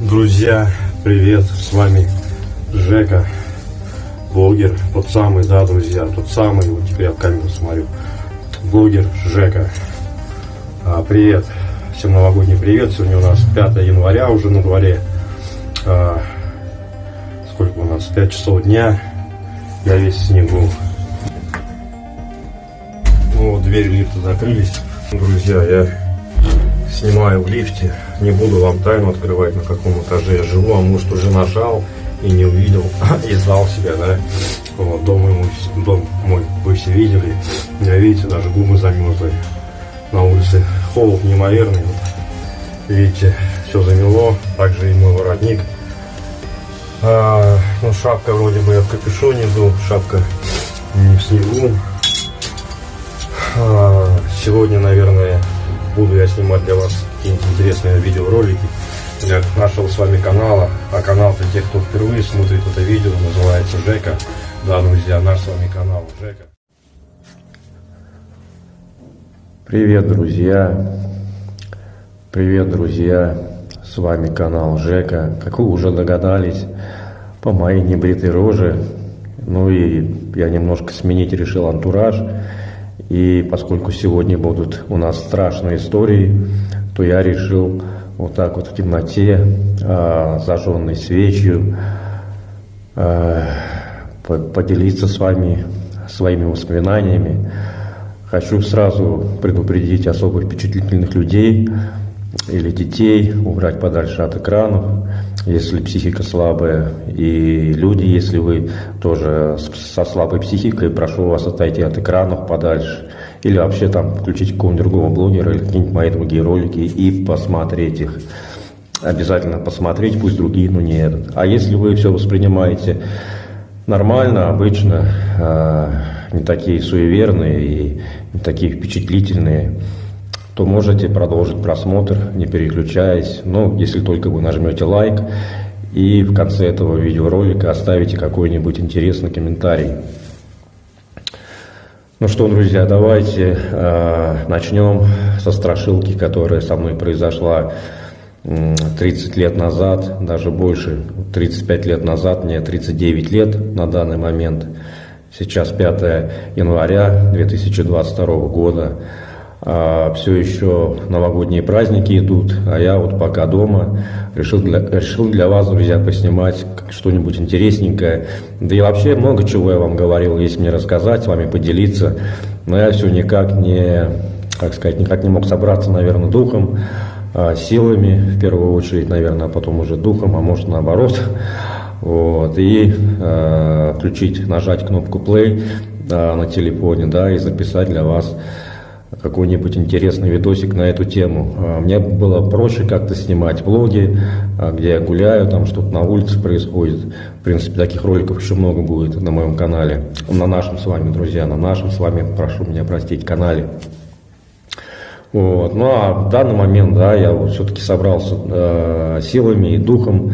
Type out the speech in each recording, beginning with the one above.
Друзья, привет, с вами Жека, блогер, тот самый, да, друзья, тот самый, вот теперь я в камеру смотрю, блогер Жека. А, привет, всем новогодний привет, сегодня у нас 5 января уже на дворе, а, сколько у нас, 5 часов дня, я весь в снегу. Ну, вот двери лифта закрылись, друзья, я снимаю в лифте. Не буду вам тайну открывать, на каком этаже я живу, а может уже нажал и не увидел, и знал себя, да. Вот, дом, ему, дом мой вы все видели. Я, видите, даже губы замерзли. На улице холод неимоверный. Вот. Видите, все замело. Также и мой воротник. А, ну, шапка вроде бы я в капюшоне был, шапка не в снегу. А, сегодня, наверное, буду я снимать для вас какие-нибудь интересные видеоролики. Я нашел с вами канала, а канал для тех, кто впервые смотрит это видео, называется Жека. Да, друзья, наш с вами канал Жека. Привет, друзья! Привет, друзья! С вами канал Жека. Как вы уже догадались, по моей небритой роже, ну и я немножко сменить решил антураж. И поскольку сегодня будут у нас страшные истории, то я решил вот так вот в темноте, э, зажженной свечью, э, поделиться с вами своими воспоминаниями. Хочу сразу предупредить особо впечатлительных людей или детей, убрать подальше от экранов если психика слабая, и люди, если вы тоже со слабой психикой, прошу вас отойти от экранов подальше, или вообще там включить какого-нибудь другого блогера или какие-нибудь мои другие ролики и посмотреть их. Обязательно посмотреть, пусть другие, но не этот. А если вы все воспринимаете нормально, обычно, а, не такие суеверные и не такие впечатлительные, то можете продолжить просмотр, не переключаясь. Ну, если только вы нажмете лайк и в конце этого видеоролика оставите какой-нибудь интересный комментарий. Ну что, друзья, давайте э, начнем со страшилки, которая со мной произошла 30 лет назад, даже больше, 35 лет назад, мне 39 лет на данный момент. Сейчас 5 января 2022 года а, все еще новогодние праздники идут, а я вот пока дома решил для, решил для вас, друзья, поснимать что-нибудь интересненькое. Да и вообще много чего я вам говорил, есть мне рассказать, с вами поделиться, но я все никак не, как сказать, никак не мог собраться, наверное, духом, а, силами в первую очередь, наверное, а потом уже духом, а может наоборот. Вот, и э, включить, нажать кнопку play да, на телефоне, да, и записать для вас какой-нибудь интересный видосик на эту тему. А, мне было проще как-то снимать влоги, а, где я гуляю, там что-то на улице происходит. В принципе, таких роликов еще много будет на моем канале. На нашем с вами, друзья, на нашем с вами, прошу меня простить, канале. Вот. Ну а в данный момент, да, я вот все-таки собрался э, силами и духом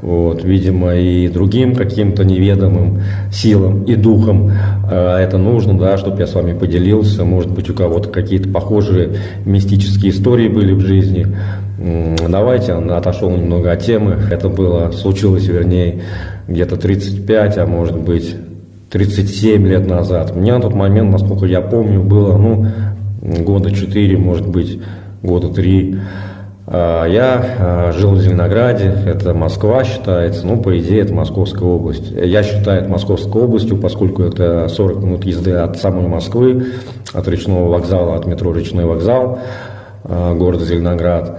вот, видимо, и другим каким-то неведомым силам и духом э, это нужно, да, чтобы я с вами поделился. Может быть, у кого-то какие-то похожие мистические истории были в жизни. Давайте, отошел немного от темы. Это было, случилось, вернее, где-то 35, а может быть, 37 лет назад. Мне на тот момент, насколько я помню, было, ну, года 4, может быть, года 3. А, я а, жил в Зеленограде, это Москва считается, ну, по идее, это Московская область. Я считаю это Московской областью, поскольку это 40 минут езды от самой Москвы, от речного вокзала, от метро Речной вокзал а, города Зеленоград.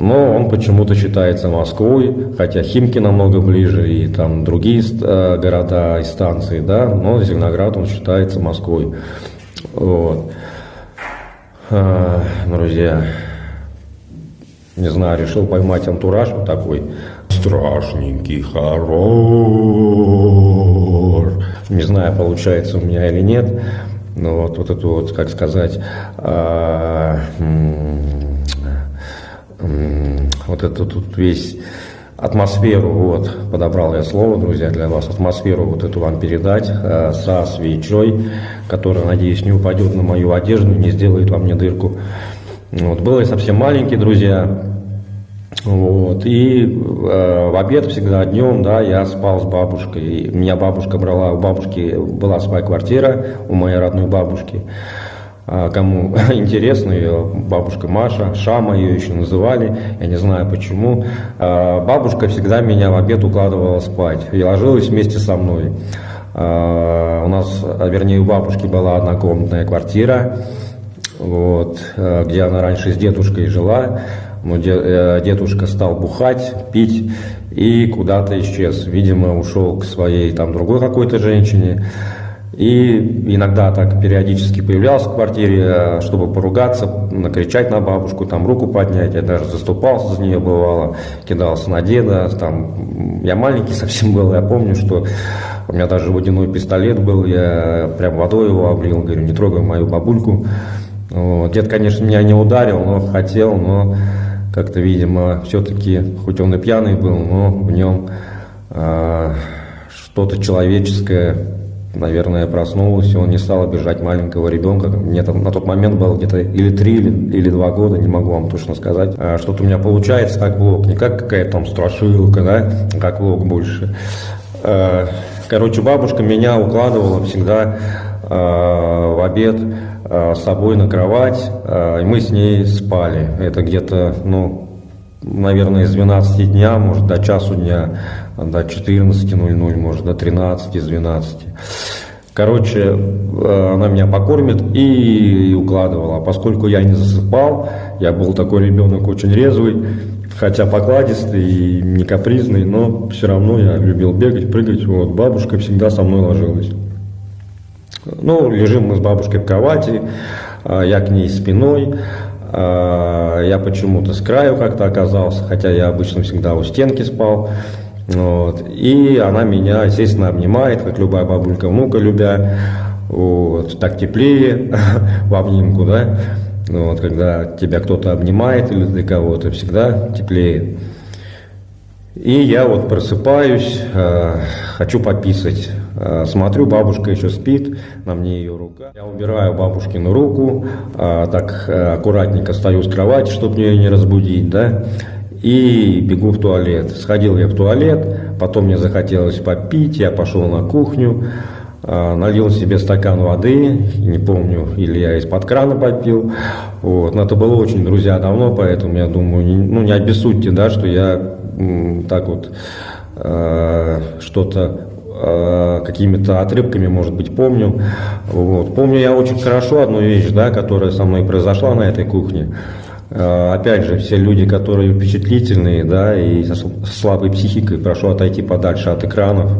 Но он почему-то считается Москвой, хотя Химки намного ближе и там другие города и станции, да, но Зеленоград он считается Москвой. Вот. Друзья, не знаю, решил поймать антураж вот такой страшненький хоррор. Не знаю, получается у меня или нет. Но вот, вот эту вот, как сказать, а, вот эту тут весь атмосферу, вот, подобрал я слово, друзья, для вас, атмосферу вот эту вам передать э, со свечой, которая, надеюсь, не упадет на мою одежду, не сделает вам мне дырку. Вот, был я совсем маленький, друзья, Вот. И э, в обед всегда днем, да, я спал с бабушкой. Меня бабушка брала, у бабушки была своя квартира, у моей родной бабушки. А кому интересно, ее бабушка Маша, Шама ее еще называли, я не знаю почему. А бабушка всегда меня в обед укладывала спать и ложилась вместе со мной. А, у нас, вернее, у бабушки была однокомнатная квартира, вот, где она раньше с дедушкой жила. Но э, дедушка стал бухать, пить и куда-то исчез. Видимо, ушел к своей там другой какой-то женщине. И иногда так периодически появлялся в квартире, э, чтобы поругаться, накричать на бабушку, там руку поднять. Я даже заступался за нее бывало, кидался на деда. Там, я маленький совсем был, я помню, что у меня даже водяной пистолет был, я прям водой его облил, говорю, не трогай мою бабульку. Вот. Дед, конечно, меня не ударил, но хотел, но как-то, видимо, все-таки, хоть он и пьяный был, но в нем э, что-то человеческое, наверное, проснулось, и он не стал обижать маленького ребенка. Мне там на тот момент было где-то или три, или, два года, не могу вам точно сказать. А что-то у меня получается как влог, не как какая-то там страшилка, да, как влог больше. А, короче, бабушка меня укладывала всегда а, в обед Э, с собой на кровать, и мы с ней спали. Это где-то, ну, наверное, с 12 дня, может, до часу дня, до 14.00, может, до 13, с 12. Короче, э, она меня покормит и укладывала. А поскольку я не засыпал, я был такой ребенок очень резвый, хотя покладистый и не капризный, но все равно я любил бегать, прыгать. Вот, бабушка всегда со мной ложилась. Ну, лежим мы с бабушкой в кровати, а, я к ней спиной, а, я почему-то с краю как-то оказался, хотя я обычно всегда у стенки спал. Вот. И она меня, естественно, обнимает, как любая бабулька внука любя. Вот. Так теплее в обнимку, да. Вот, когда тебя кто-то обнимает или для кого-то, всегда теплее. И я вот просыпаюсь, э, хочу пописать. Э, смотрю, бабушка еще спит, на мне ее рука. Я убираю бабушкину руку, э, так аккуратненько стою с кровати, чтобы ее не разбудить, да, и бегу в туалет. Сходил я в туалет, потом мне захотелось попить, я пошел на кухню, налил себе стакан воды, не помню, или я из-под крана попил. Вот. Но это было очень, друзья, давно, поэтому я думаю, не, ну не обессудьте, да, что я так вот э, что-то э, какими-то отрывками, может быть, помню. Вот. Помню я очень хорошо одну вещь, да, которая со мной произошла на этой кухне. Э, опять же, все люди, которые впечатлительные, да, и со слабой психикой, прошу отойти подальше от экранов.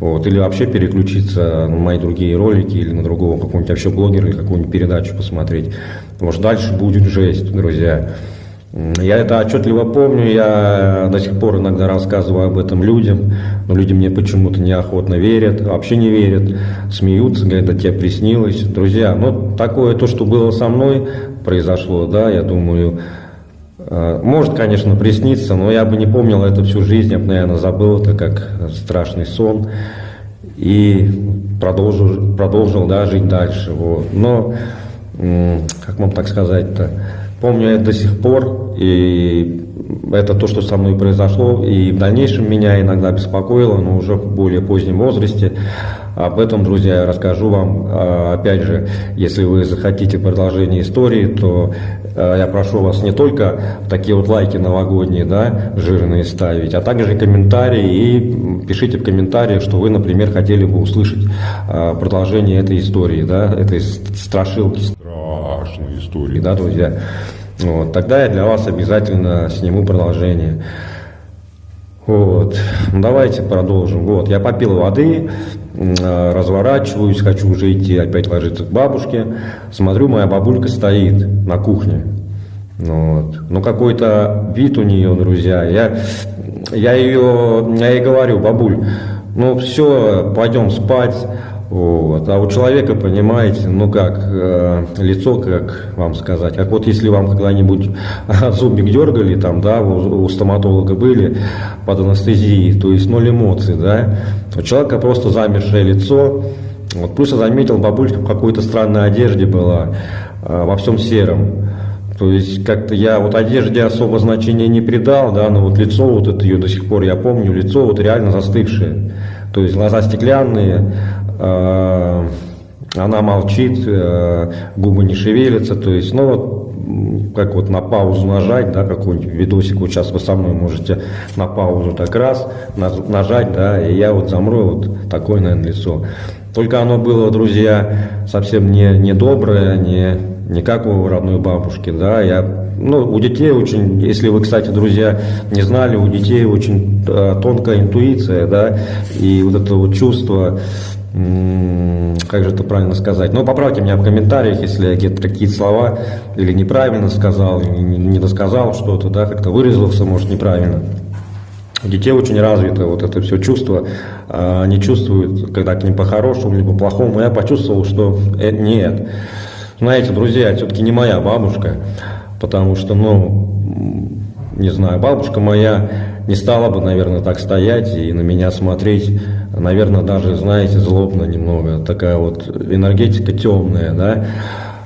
Вот, или вообще переключиться на мои другие ролики или на другого какого-нибудь вообще блогера или какую-нибудь передачу посмотреть. Потому что дальше будет жесть, друзья. Я это отчетливо помню, я до сих пор иногда рассказываю об этом людям, но люди мне почему-то неохотно верят, вообще не верят, смеются, говорят, это тебе приснилось. Друзья, ну такое то, что было со мной, произошло, да, я думаю, э, может, конечно, присниться, но я бы не помнил это всю жизнь, я бы, наверное, забыл это как страшный сон и продолжил, продолжил да, жить дальше. Вот. Но, как вам так сказать-то, Помню это до сих пор, и это то, что со мной произошло, и в дальнейшем меня иногда беспокоило, но уже в более позднем возрасте. Об этом, друзья, я расскажу вам. А, опять же, если вы захотите продолжение истории, то а, я прошу вас не только такие вот лайки новогодние, да, жирные ставить, а также комментарии и пишите в комментариях, что вы, например, хотели бы услышать а, продолжение этой истории, да, этой страшилки. Страшной истории. Да, друзья. Вот, тогда я для вас обязательно сниму продолжение. Вот. Ну, давайте продолжим. Вот, я попил воды, разворачиваюсь, хочу уже идти опять ложиться к бабушке. Смотрю, моя бабулька стоит на кухне. Вот. Ну, какой-то вид у нее, друзья. Я, я ее, я ей говорю, бабуль, ну все, пойдем спать. Вот. А у человека, понимаете, ну как, э, лицо, как вам сказать, как вот если вам когда-нибудь зубик дергали, там, да, у, у стоматолога были под анестезией, то есть ноль эмоций, да, у человека просто замершее лицо, вот, плюс я заметил, бабулька в какой-то странной одежде была, э, во всем сером, То есть как-то я вот одежде особо значения не придал, да, но вот лицо вот это ее до сих пор я помню, лицо вот реально застывшее. То есть глаза стеклянные, она молчит, э, губы не шевелятся, то есть, ну вот как вот на паузу нажать, да, какой-нибудь видосик, вот сейчас вы со мной можете на паузу так раз нажать, да, и я вот замру, вот такое, наверное, лицо. Только оно было, друзья, совсем не, не доброе, не, не как у родной бабушки, да, я, ну, у детей очень, если вы, кстати, друзья, не знали, у детей очень э, тонкая интуиция, да, и вот это вот чувство, как же это правильно сказать? Ну, поправьте меня в комментариях, если я где-то какие-то слова или неправильно сказал, не досказал что-то, да, как-то выразился, может, неправильно. У детей очень развито вот это все чувство. А, они чувствуют, когда к ним по-хорошему, либо по-плохому. Я почувствовал, что э, нет. Знаете, друзья, все-таки не моя бабушка, потому что, ну, не знаю, бабушка моя не стала бы, наверное, так стоять и на меня смотреть, наверное, даже, знаете, злобно немного, такая вот энергетика темная, да,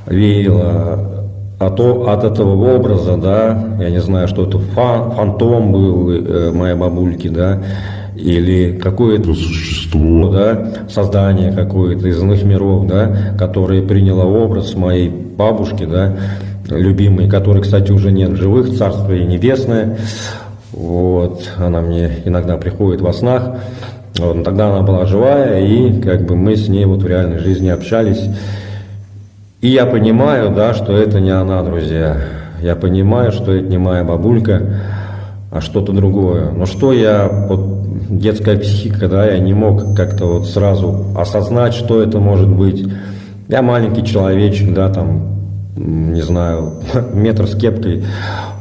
веяла от, от этого образа, да, я не знаю, что это фан, фантом был э, моей бабульки, да, или какое-то существо, да, создание какое-то из иных миров, да, которое приняло образ моей бабушки, да, любимой, которой, кстати, уже нет в живых, царство и небесное, вот, она мне иногда приходит во снах. Вот, тогда она была живая, и как бы мы с ней вот в реальной жизни общались. И я понимаю, да, что это не она, друзья. Я понимаю, что это не моя бабулька, а что-то другое. Но что я, вот детская психика, да, я не мог как-то вот сразу осознать, что это может быть. Я маленький человечек, да, там, не знаю, метр с кепкой.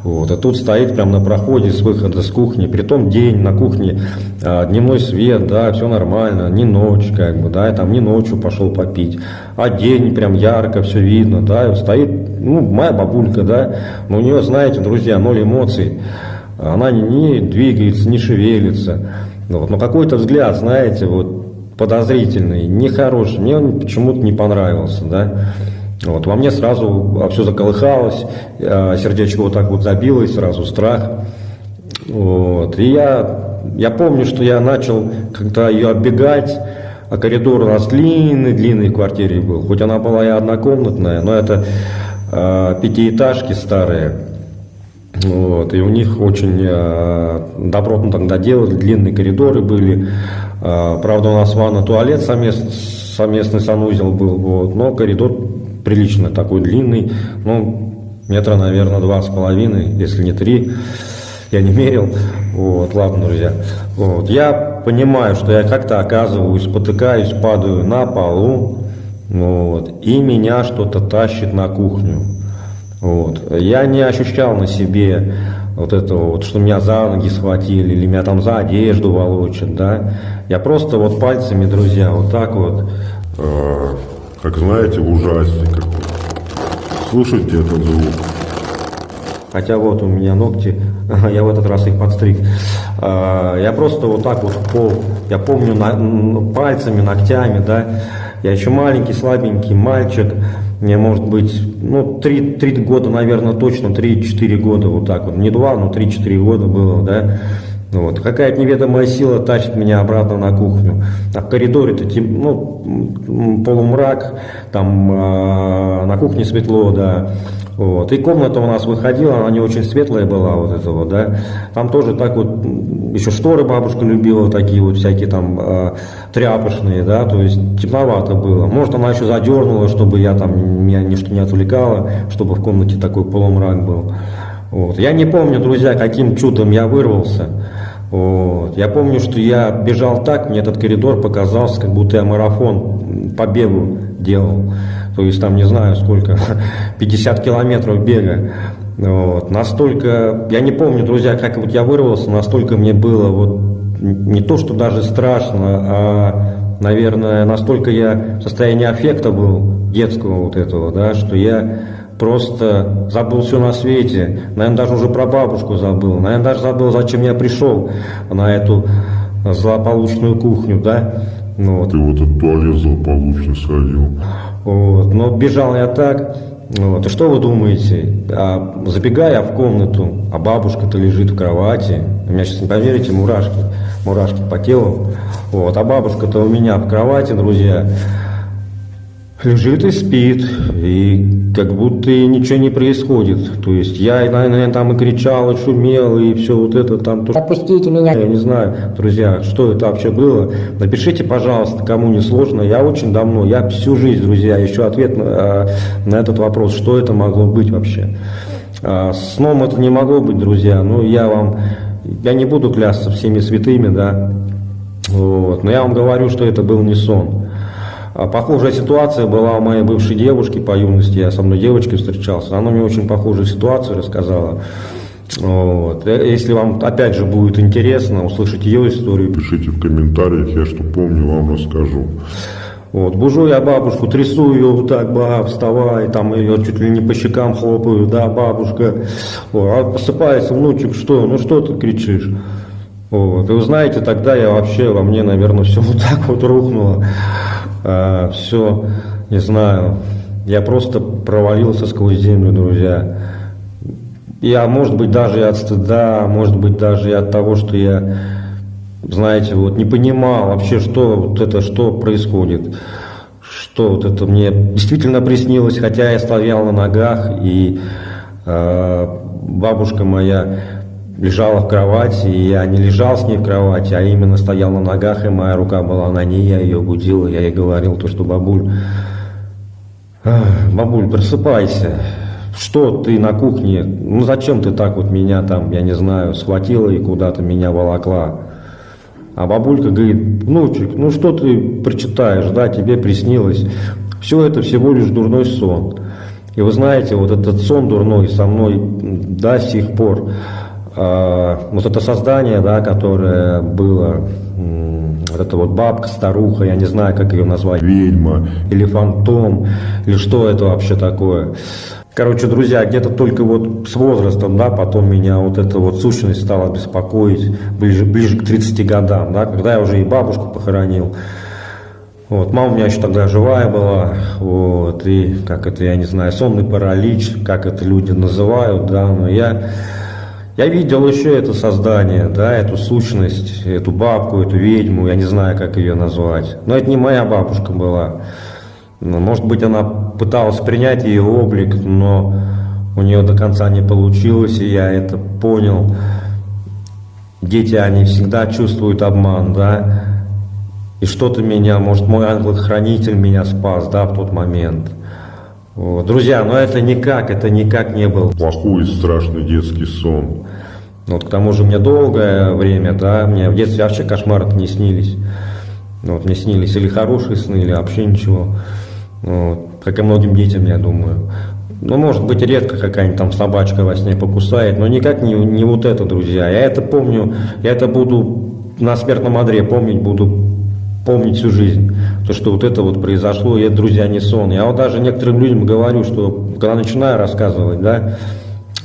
Вот. А тут стоит прямо на проходе с выхода с кухни, при том день на кухне, а, дневной свет, да, все нормально, не ночь, как бы, да, я там не ночью пошел попить, а день прям ярко, все видно, да, стоит, ну, моя бабулька, да, но у нее, знаете, друзья, ноль эмоций, она не, двигается, не шевелится, вот, но какой-то взгляд, знаете, вот, подозрительный, нехороший, мне он почему-то не понравился, да, вот, во мне сразу все заколыхалось, а, сердечко вот так вот забилось, сразу страх. Вот, и я, я помню, что я начал, когда ее оббегать, а коридор у нас длинный-длинный в квартире был, хоть она была и однокомнатная, но это э, пятиэтажки старые, вот, и у них очень э, добротно тогда делали, длинные коридоры были, э, правда у нас ванна, туалет совместный, совместный санузел был, вот, но коридор прилично такой длинный, ну, метра, наверное, два с половиной, если не три, я не мерил, вот, ладно, друзья, вот, я понимаю, что я как-то оказываюсь, спотыкаюсь, падаю на полу, вот, и меня что-то тащит на кухню, вот, я не ощущал на себе вот этого вот, что меня за ноги схватили, или меня там за одежду волочат, да, я просто вот пальцами, друзья, вот так вот, а, как знаете, в ужастик какой. Слушайте этот звук. Хотя вот у меня ногти, я в этот раз их подстриг. А, я просто вот так вот пол, я помню на, пальцами, ногтями, да. Я еще маленький, слабенький мальчик. Мне может быть, ну, 3, 3 года, наверное, точно, 3-4 года вот так вот. Не 2, но 3-4 года было, да. Вот. Какая-то неведомая сила тащит меня обратно на кухню. А в коридоре-то ну, полумрак, там э, на кухне светло, да. Вот. И комната у нас выходила, она не очень светлая была, вот этого, да. Там тоже так вот, еще шторы бабушка любила, такие вот всякие там э, тряпочные, да, то есть темновато было. Может, она еще задернула, чтобы я там, меня ничто не отвлекало, чтобы в комнате такой полумрак был. Вот. Я не помню, друзья, каким чудом я вырвался. Вот. Я помню, что я бежал так, мне этот коридор показался, как будто я марафон по бегу делал. То есть там не знаю сколько, 50 километров бега. Вот. Настолько, я не помню, друзья, как вот я вырвался, настолько мне было вот не то, что даже страшно, а, наверное, настолько я в состоянии аффекта был детского вот этого, да, что я просто забыл все на свете, наверное, даже уже про бабушку забыл, наверное, даже забыл, зачем я пришел на эту злополучную кухню, да. Ну, вот. Ты вот этот туалет злополучный сходил. Вот. Но бежал я так, Вот. И что вы думаете? А, забегая в комнату, а бабушка-то лежит в кровати. У меня сейчас не поверите, мурашки, мурашки по телу. Вот. А бабушка-то у меня в кровати, друзья лежит и спит, и как будто и ничего не происходит. То есть я, наверное, там и кричал, и шумел, и все вот это там. То, Отпустите меня. я не знаю, друзья, что это вообще было. Напишите, пожалуйста, кому не сложно. Я очень давно, я всю жизнь, друзья, ищу ответ на, на этот вопрос, что это могло быть вообще. А, Сном это не могло быть, друзья, но я вам, я не буду клясться всеми святыми, да, вот, но я вам говорю, что это был не сон. А Похожая ситуация была у моей бывшей девушки по юности, я со мной девочкой встречался, она мне очень похожую ситуацию рассказала. Вот. Э, Если вам опять же будет интересно услышать ее историю, Пишите в комментариях, я что помню, вам расскажу. вот, бужу я бабушку, трясу ее вот так, ба, вставай, там ее чуть ли не по щекам хлопаю, да, бабушка. Вот, а просыпается внучек, что, ну что ты кричишь? Вот, и вы знаете, тогда я вообще, во мне, наверное, все вот так вот рухнуло. Все, не знаю, я просто провалился сквозь землю, друзья. Я, может быть, даже и от стыда, может быть, даже и от того, что я, знаете, вот не понимал вообще, что вот это, что происходит. Что вот это мне действительно приснилось, хотя я стоял на ногах, и э, бабушка моя лежала в кровати, и я не лежал с ней в кровати, а именно стоял на ногах, и моя рука была на ней, я ее будил, я ей говорил то, что бабуль, «Ах, бабуль, просыпайся, что ты на кухне, ну зачем ты так вот меня там, я не знаю, схватила и куда-то меня волокла? А бабулька говорит, внучек, ну что ты прочитаешь, да, тебе приснилось. Все это всего лишь дурной сон. И вы знаете, вот этот сон дурной со мной до сих пор, вот это создание, да, которое было, вот эта вот бабка, старуха, я не знаю, как ее назвать, Ведьма. или фантом, или что это вообще такое. Короче, друзья, где-то только вот с возрастом, да, потом меня вот эта вот сущность стала беспокоить ближе, ближе к 30 годам, да, когда я уже и бабушку похоронил. Вот, мама у меня еще тогда живая была, вот, и как это, я не знаю, сонный паралич, как это люди называют, да, но я, я видел еще это создание, да, эту сущность, эту бабку, эту ведьму, я не знаю, как ее назвать. Но это не моя бабушка была. Ну, Может быть, она пыталась принять ее облик, но у нее до конца не получилось, и я это понял. Дети, они всегда чувствуют обман, да, и что-то меня, может, мой ангел-хранитель меня спас, да, в тот момент. Вот. Друзья, но это никак, это никак не был Плохой и страшный детский сон. Вот к тому же мне долгое время, да, мне в детстве вообще кошмары не снились. Вот мне снились или хорошие сны, или вообще ничего. Вот. Как и многим детям, я думаю. Ну, может быть, редко какая-нибудь там собачка во сне покусает, но никак не, не вот это, друзья. Я это помню, я это буду на смертном одре помнить, буду помнить всю жизнь. То, что вот это вот произошло, и это, друзья, не сон. Я вот даже некоторым людям говорю, что когда начинаю рассказывать, да,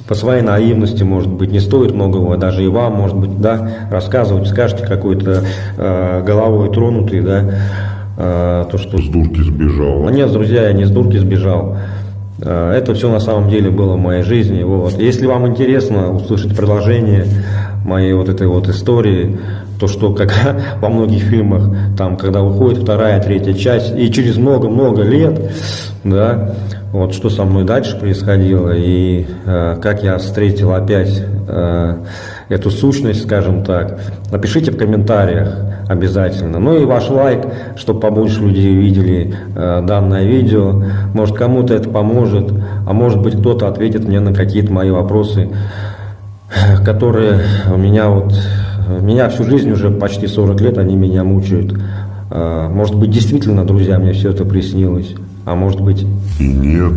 по своей наивности, может быть, не стоит многого, даже и вам, может быть, да, рассказывать, скажете какой-то э, головой тронутый, да, э, то, что... С дурки сбежал. Ну, Нет, друзья, я не с дурки сбежал. Э, Это все на самом деле было в моей жизни. Вот. Если вам интересно услышать продолжение моей вот этой вот истории, то что как во многих фильмах, там, когда выходит вторая, третья часть, и через много-много лет, да, вот что со мной дальше происходило, и э, как я встретил опять э, эту сущность, скажем так, напишите в комментариях обязательно. Ну и ваш лайк, чтобы побольше людей видели э, данное видео. Может кому-то это поможет, а может быть кто-то ответит мне на какие-то мои вопросы, которые у меня вот, меня всю жизнь уже почти 40 лет, они меня мучают. Э, Может быть действительно, друзья, мне все это приснилось, а может быть И нет.